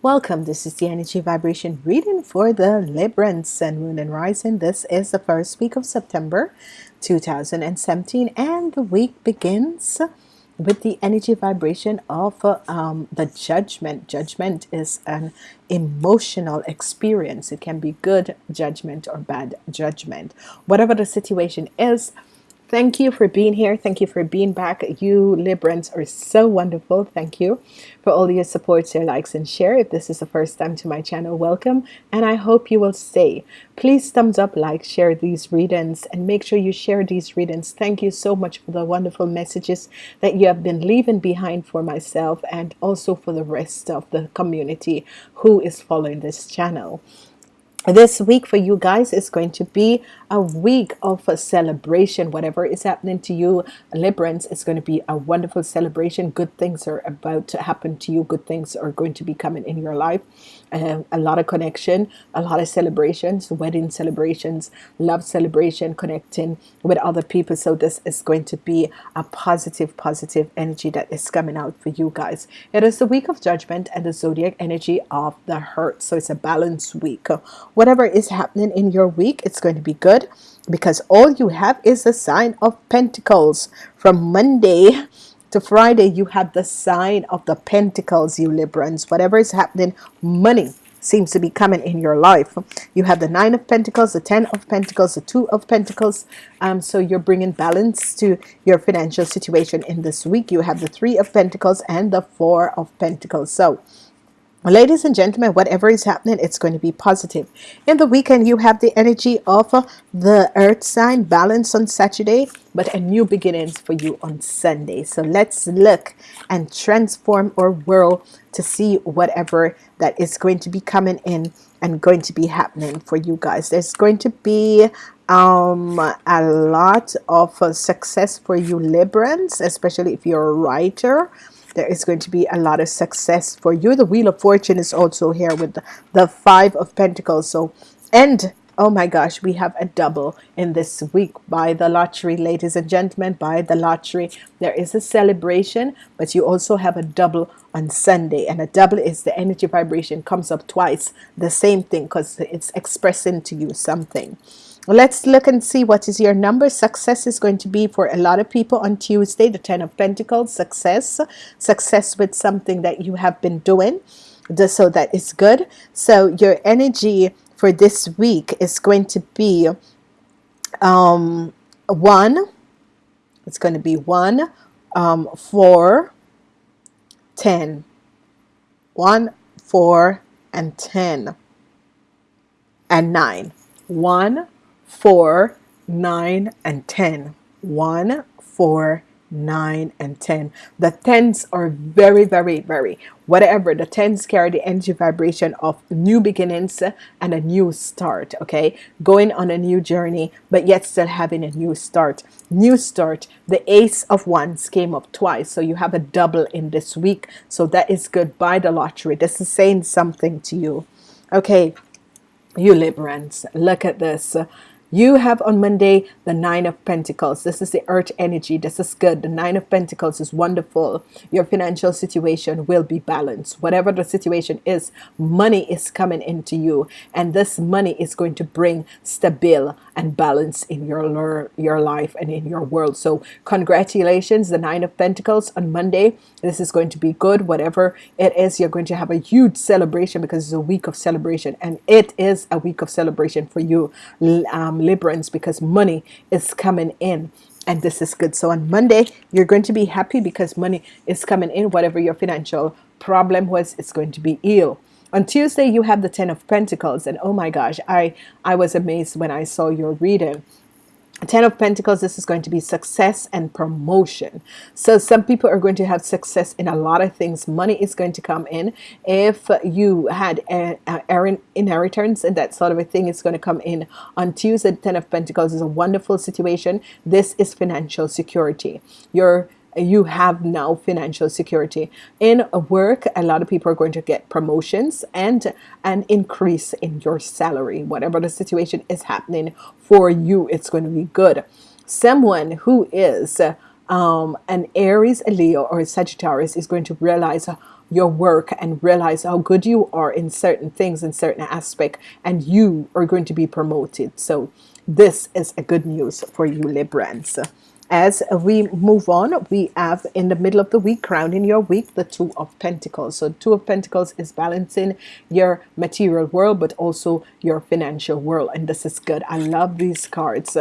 Welcome. This is the energy vibration reading for the Libran Sun, Moon, and Rising. This is the first week of September 2017, and the week begins with the energy vibration of um, the judgment. Judgment is an emotional experience. It can be good judgment or bad judgment. Whatever the situation is, Thank you for being here. Thank you for being back. You Librans are so wonderful. Thank you for all your support, your likes, and share. If this is the first time to my channel, welcome, and I hope you will stay. Please thumbs up, like, share these readings, and make sure you share these readings. Thank you so much for the wonderful messages that you have been leaving behind for myself and also for the rest of the community who is following this channel this week for you guys is going to be a week of a celebration. Whatever is happening to you Librans it's going to be a wonderful celebration. Good things are about to happen to you. Good things are going to be coming in your life. A lot of connection a lot of celebrations wedding celebrations love celebration connecting with other people. So this is going to be a positive positive energy that is coming out for you guys. It is the week of judgment and the zodiac energy of the hurt so it's a balanced week. Whatever is happening in your week it's going to be good because all you have is the sign of Pentacles. From Monday to Friday you have the sign of the Pentacles you Librans. Whatever is happening money seems to be coming in your life. You have the nine of Pentacles the ten of Pentacles the two of Pentacles. Um, so you're bringing balance to your financial situation in this week. You have the three of Pentacles and the four of Pentacles. So ladies and gentlemen whatever is happening it's going to be positive. In the weekend you have the energy of the earth sign balance on Saturday but a new beginnings for you on Sunday. So let's look and transform our world to see whatever that is going to be coming in and going to be happening for you guys. There's going to be um, a lot of uh, success for you Librans especially if you're a writer there is going to be a lot of success for you. The wheel of fortune is also here with the, the five of pentacles. So and oh my gosh we have a double in this week. Buy the lottery ladies and gentlemen buy the lottery. There is a celebration but you also have a double on Sunday. And a double is the energy vibration comes up twice the same thing because it's expressing to you something let's look and see what is your number. Success is going to be for a lot of people on Tuesday the Ten of Pentacles. Success. Success with something that you have been doing so that is good. So your energy for this week is going to be um, one. It's going to be one um, four ten. One four and ten. And nine. One four, nine, and 10. One, four, nine, and 10. The tens are very, very, very, whatever. The tens carry the energy vibration of new beginnings and a new start, okay? Going on a new journey, but yet still having a new start. New start, the ace of wands came up twice, so you have a double in this week. So that is good. Buy the lottery. This is saying something to you. Okay, you Librans, look at this you have on Monday the nine of Pentacles. This is the earth energy. This is good. The nine of Pentacles is wonderful. Your financial situation will be balanced. Whatever the situation is money is coming into you. And this money is going to bring stability and balance in your your life and in your world. So congratulations the nine of Pentacles on Monday. This is going to be good whatever it is you're going to have a huge celebration because it's a week of celebration and it is a week of celebration for you um, because money is coming in and this is good. So on Monday you're going to be happy because money is coming in. Whatever your financial problem was it's going to be ill on Tuesday you have the Ten of Pentacles and oh my gosh I I was amazed when I saw your reading Ten of Pentacles, this is going to be success and promotion. So some people are going to have success in a lot of things. Money is going to come in. If you had an inheritance and that sort of a thing is going to come in on Tuesday. Ten of Pentacles is a wonderful situation. This is financial security. Your you have now financial security. In work a lot of people are going to get promotions and an increase in your salary. Whatever the situation is happening for you it's going to be good. Someone who is um, an Aries a Leo or a Sagittarius is going to realize your work and realize how good you are in certain things in certain aspect and you are going to be promoted. So this is a good news for you Librans as we move on we have in the middle of the week crowning your week the two of Pentacles. So two of Pentacles is balancing your material world but also your financial world. And this is good. I love these cards.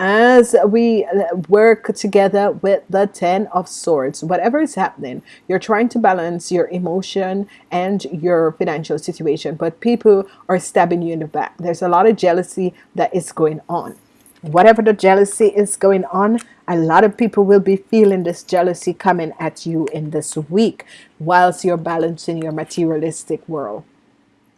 As we uh, work together with the ten of swords whatever is happening you're trying to balance your emotion and your financial situation but people are stabbing you in the back. There's a lot of jealousy that is going on whatever the jealousy is going on a lot of people will be feeling this jealousy coming at you in this week whilst you're balancing your materialistic world.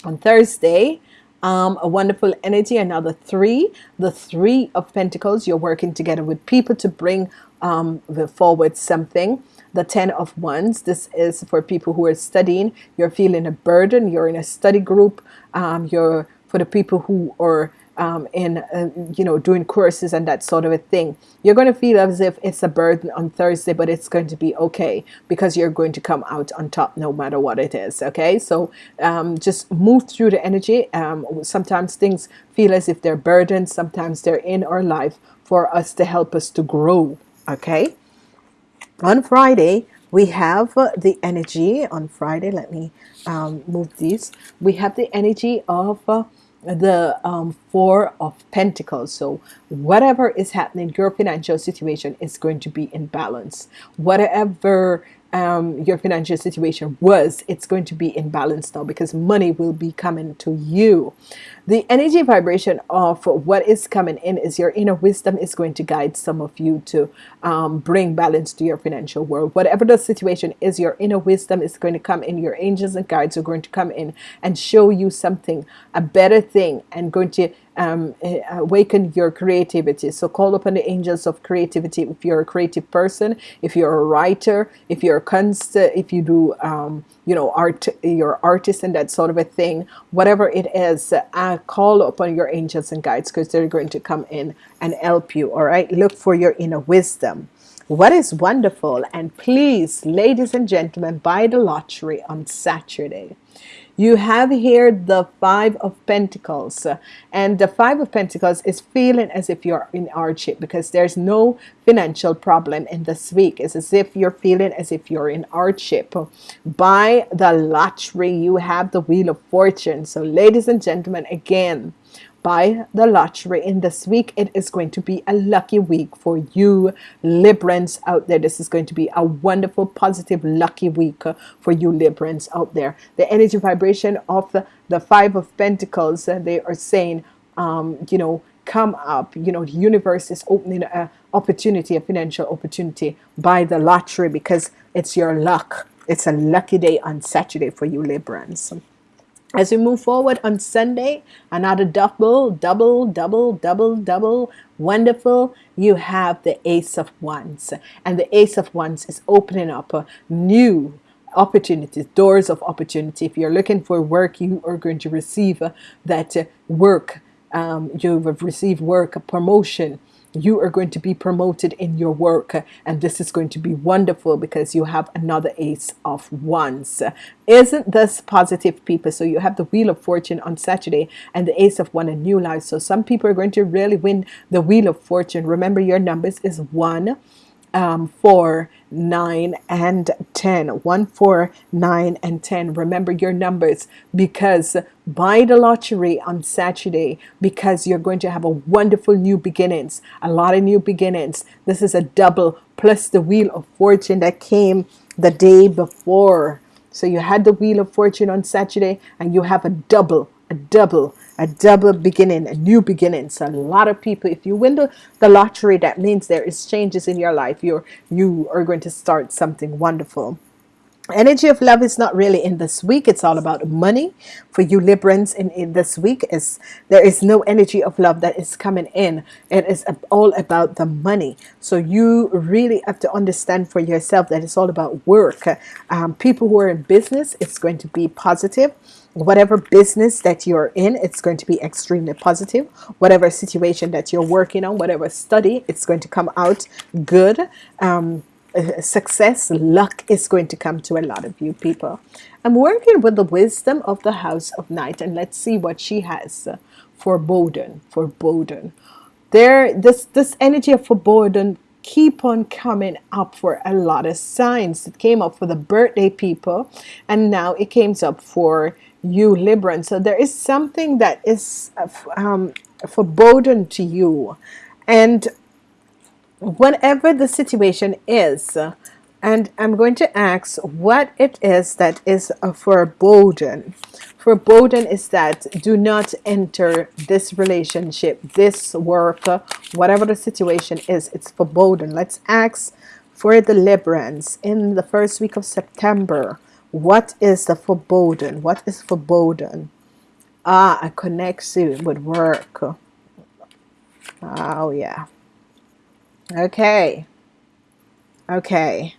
On Thursday um, a wonderful energy another three the three of Pentacles. You're working together with people to bring um, forward something the ten of wands. This is for people who are studying. You're feeling a burden. You're in a study group. Um, you're for the people who are um, in uh, you know doing courses and that sort of a thing you're going to feel as if it's a burden on Thursday but it's going to be okay because you're going to come out on top no matter what it is okay? So um, just move through the energy. Um, sometimes things feel as if they're burdens sometimes they're in our life for us to help us to grow okay? On Friday we have the energy. On Friday let me um, move these. We have the energy of uh, the um, four of Pentacles. So whatever is happening your financial situation is going to be in balance. Whatever um, your financial situation was it's going to be in balance now because money will be coming to you the energy vibration of what is coming in is your inner wisdom is going to guide some of you to um, bring balance to your financial world. Whatever the situation is your inner wisdom is going to come in your angels and guides are going to come in and show you something a better thing and going to um, eh, awaken your creativity. So call upon the angels of creativity. If you're a creative person if you're a writer if you're a const if you do um, you know art your artist and that sort of a thing whatever it is uh, call upon your angels and guides because they're going to come in and help you all right? Look for your inner wisdom. What is wonderful? And please ladies and gentlemen buy the lottery on Saturday you have here the five of Pentacles. And the five of Pentacles is feeling as if you're in hardship because there's no financial problem in this week. It's as if you're feeling as if you're in hardship. Buy the lottery you have the wheel of fortune. So ladies and gentlemen again buy the lottery. In this week it is going to be a lucky week for you Librans out there. This is going to be a wonderful positive lucky week for you Librans out there. The energy vibration of the, the five of Pentacles uh, they are saying um, you know come up. You know the universe is opening a opportunity a financial opportunity buy the lottery because it's your luck. It's a lucky day on Saturday for you Librans as we move forward on Sunday another double double double double double. Wonderful. You have the ace of wands. And the ace of wands is opening up a new opportunities doors of opportunity. If you're looking for work you are going to receive uh, that uh, work um, you have received work a promotion you are going to be promoted in your work and this is going to be wonderful because you have another ace of wands. Isn't this positive people? So you have the wheel of fortune on Saturday and the ace of one a new life. So some people are going to really win the wheel of fortune. Remember your numbers is one um, 4, 9, and 10. 1, 4, 9, and 10. Remember your numbers because buy the lottery on Saturday because you're going to have a wonderful new beginnings. A lot of new beginnings. This is a double plus the Wheel of Fortune that came the day before. So you had the Wheel of Fortune on Saturday and you have a double, a double a double beginning a new beginning. So a lot of people if you win the, the lottery that means there is changes in your life. You're you are going to start something wonderful. Energy of love is not really in this week. It's all about money. For you Librans in, in this week is there is no energy of love that is coming in. It is all about the money. So you really have to understand for yourself that it's all about work. Um, people who are in business it's going to be positive whatever business that you're in it's going to be extremely positive whatever situation that you're working on whatever study it's going to come out good um, uh, success, luck is going to come to a lot of you people. I'm working with the wisdom of the house of night, and let's see what she has foreboding. For there this this energy of foreboding keep on coming up for a lot of signs. It came up for the birthday people, and now it came up for you Libran. So there is something that is um, foreboding to you, and whatever the situation is, and I'm going to ask what it is that is a foreboding. Foreboding is that do not enter this relationship, this work, whatever the situation is, it's foreboding. Let's ask for the Librans in the first week of September. What is the foreboding? What is foreboding? Ah, a connection with work. Oh, yeah. Okay. Okay.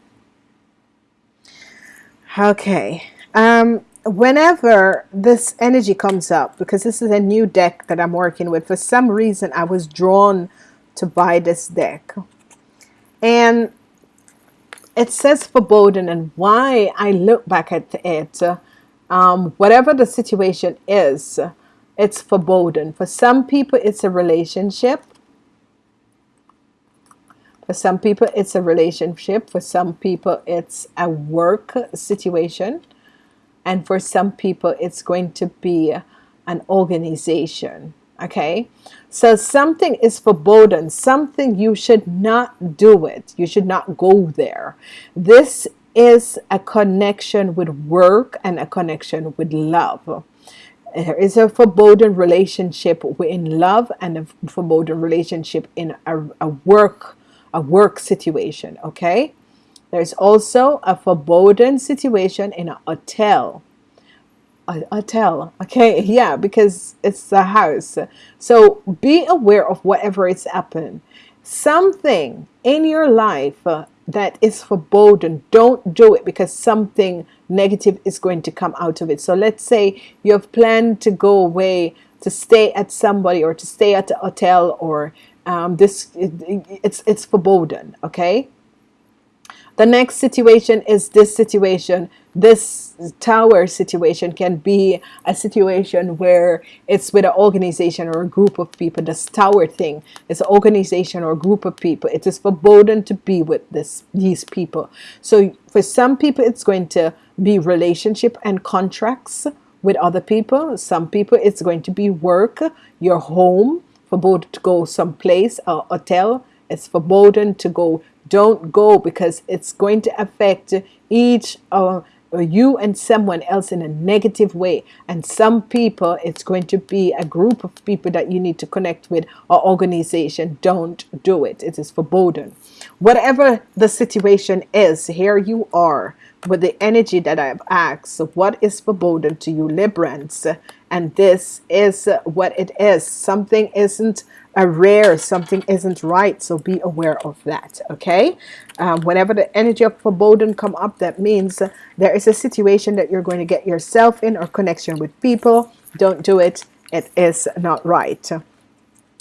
Okay. Um, whenever this energy comes up, because this is a new deck that I'm working with, for some reason I was drawn to buy this deck. And it says foreboding and why I look back at it, um, whatever the situation is, it's foreboding. For some people, it's a relationship. For some people, it's a relationship. For some people, it's a work situation. And for some people, it's going to be an organization. Okay. So something is foreboding. Something you should not do it. You should not go there. This is a connection with work and a connection with love. There is a foreboding relationship in love and a foreboding relationship in a, a work a work situation okay there's also a foreboding situation in a hotel a hotel okay yeah because it's a house. So be aware of whatever is happening something in your life uh, that is foreboding don't do it because something negative is going to come out of it. So let's say you have planned to go away to stay at somebody or to stay at a hotel or um, this it, it's it's foreboding okay? The next situation is this situation this tower situation can be a situation where it's with an organization or a group of people this tower thing. Is an organization or a group of people. It is foreboding to be with this these people. So for some people it's going to be relationship and contracts with other people. Some people it's going to be work your home forbidden to go someplace a hotel. It's forbidden to go. Don't go because it's going to affect each uh, you and someone else in a negative way. And some people it's going to be a group of people that you need to connect with or organization. Don't do it. It is forbidden. Whatever the situation is here you are with the energy that I've asked. So what is foreboding to you Librans and this is what it is. Something isn't a rare something isn't right so be aware of that okay? Um, whenever the energy of foreboding come up that means there is a situation that you're going to get yourself in or connection with people. Don't do it. It is not right.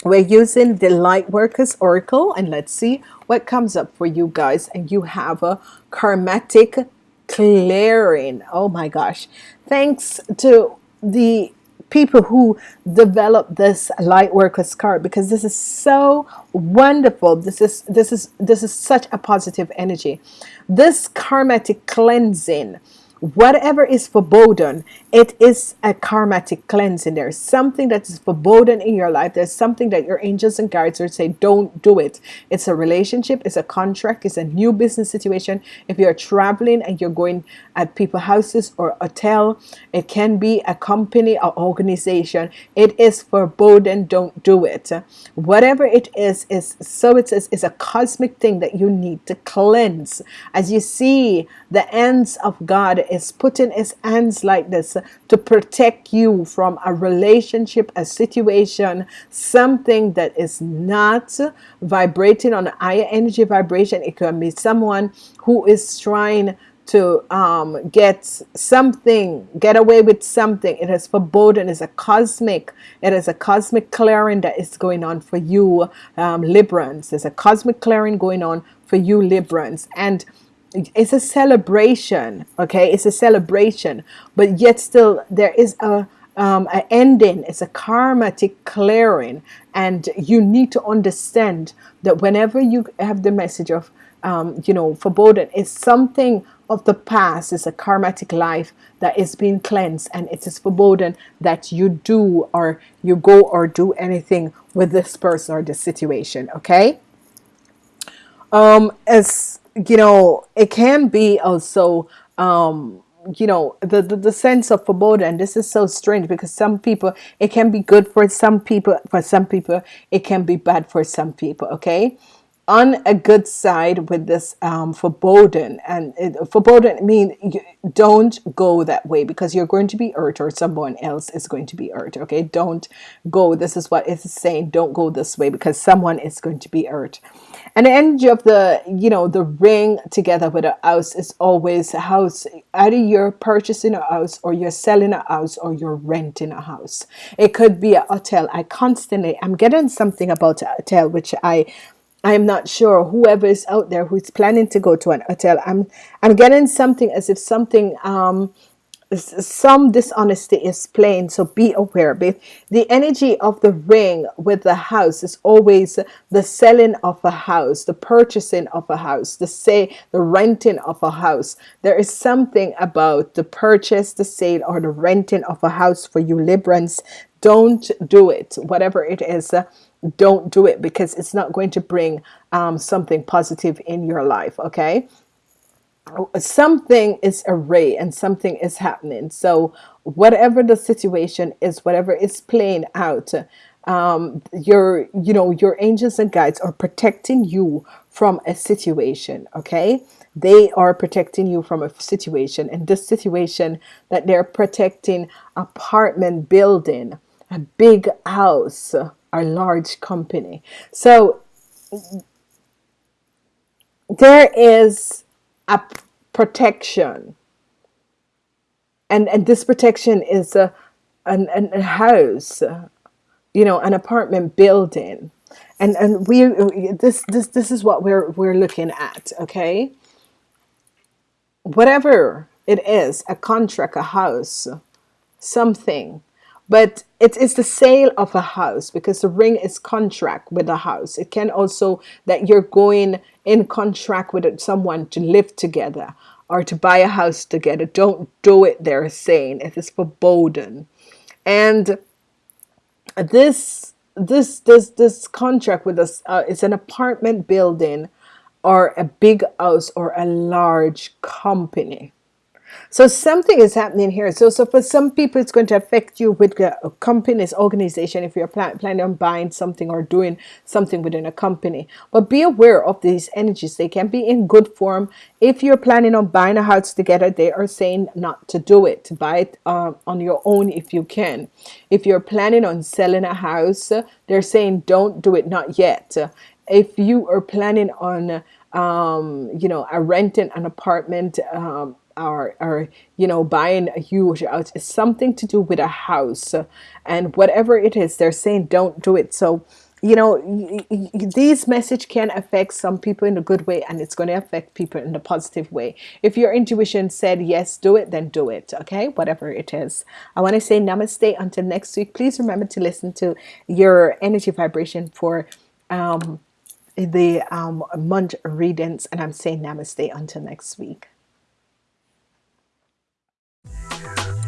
We're using the light workers oracle and let's see what comes up for you guys. And you have a karmatic clearing. Oh my gosh. Thanks to the people who develop this light workers card because this is so wonderful. This is this is this is such a positive energy. This karmatic cleansing whatever is foreboding it is a karmatic cleansing. There's something that is foreboding in your life. There's something that your angels and guides would say don't do it. It's a relationship it's a contract it's a new business situation. If you're traveling and you're going at people houses or hotel it can be a company or organization. It is foreboding don't do it. Whatever it is is so it says is a cosmic thing that you need to cleanse. As you see the ends of God is putting his hands like this to protect you from a relationship a situation something that is not vibrating on a higher energy vibration it can be someone who is trying to um, get something, get away with something. It is foreboding. It's a cosmic. It is a cosmic clearing that is going on for you, um, Librans. There's a cosmic clearing going on for you Librans and it's a celebration okay? It's a celebration but yet still there is a um, an ending. It's a karmatic clearing and you need to understand that whenever you have the message of um, you know foreboding it's something of the past. It's a karmatic life that is being cleansed and it is foreboding that you do or you go or do anything with this person or this situation okay? Um as you know it can be also um you know the, the the sense of foreboding. This is so strange because some people it can be good for some people for some people it can be bad for some people okay on a good side with this um, foreboding and it, foreboding mean don't go that way because you're going to be hurt or someone else is going to be hurt okay? Don't go this is what it's saying don't go this way because someone is going to be hurt. And the energy of the you know the ring together with a house is always a house either you're purchasing a house or you're selling a house or you're renting a house. It could be a hotel. I constantly I'm getting something about a hotel which I I'm not sure whoever is out there who's planning to go to an hotel. I'm I'm getting something as if something um some dishonesty is plain so be aware but the energy of the ring with the house is always the selling of a house the purchasing of a house the say the renting of a house. There is something about the purchase the sale or the renting of a house for you Librans don't do it whatever it is don't do it because it's not going to bring um, something positive in your life okay? Something is array and something is happening. So whatever the situation is whatever is playing out um, your you know your angels and guides are protecting you from a situation okay? They are protecting you from a situation. And this situation that they're protecting apartment building a big house a large company. So there is a protection. And and this protection is a an, an, a house you know an apartment building. And and we this this this is what we're we're looking at okay? Whatever it is a contract a house something but it is the sale of a house because the ring is contract with a house. It can also that you're going in contract with someone to live together or to buy a house together. Don't do it they're saying. It is foreboding and this this this this contract with us uh, it's an apartment building or a big house or a large company so something is happening here. So, so for some people, it's going to affect you with a company's organization if you're plan planning on buying something or doing something within a company. But be aware of these energies. They can be in good form. If you're planning on buying a house together, they are saying not to do it. Buy it uh, on your own if you can. If you're planning on selling a house, they're saying don't do it, not yet. If you are planning on um, you know, a renting an apartment um, or, or you know buying a huge house it's something to do with a house and whatever it is they're saying don't do it. So you know these message can affect some people in a good way and it's going to affect people in a positive way. If your intuition said yes do it then do it okay? Whatever it is. I want to say namaste. Until next week please remember to listen to your energy vibration for um, the um, month readings and I'm saying namaste. Until next week Música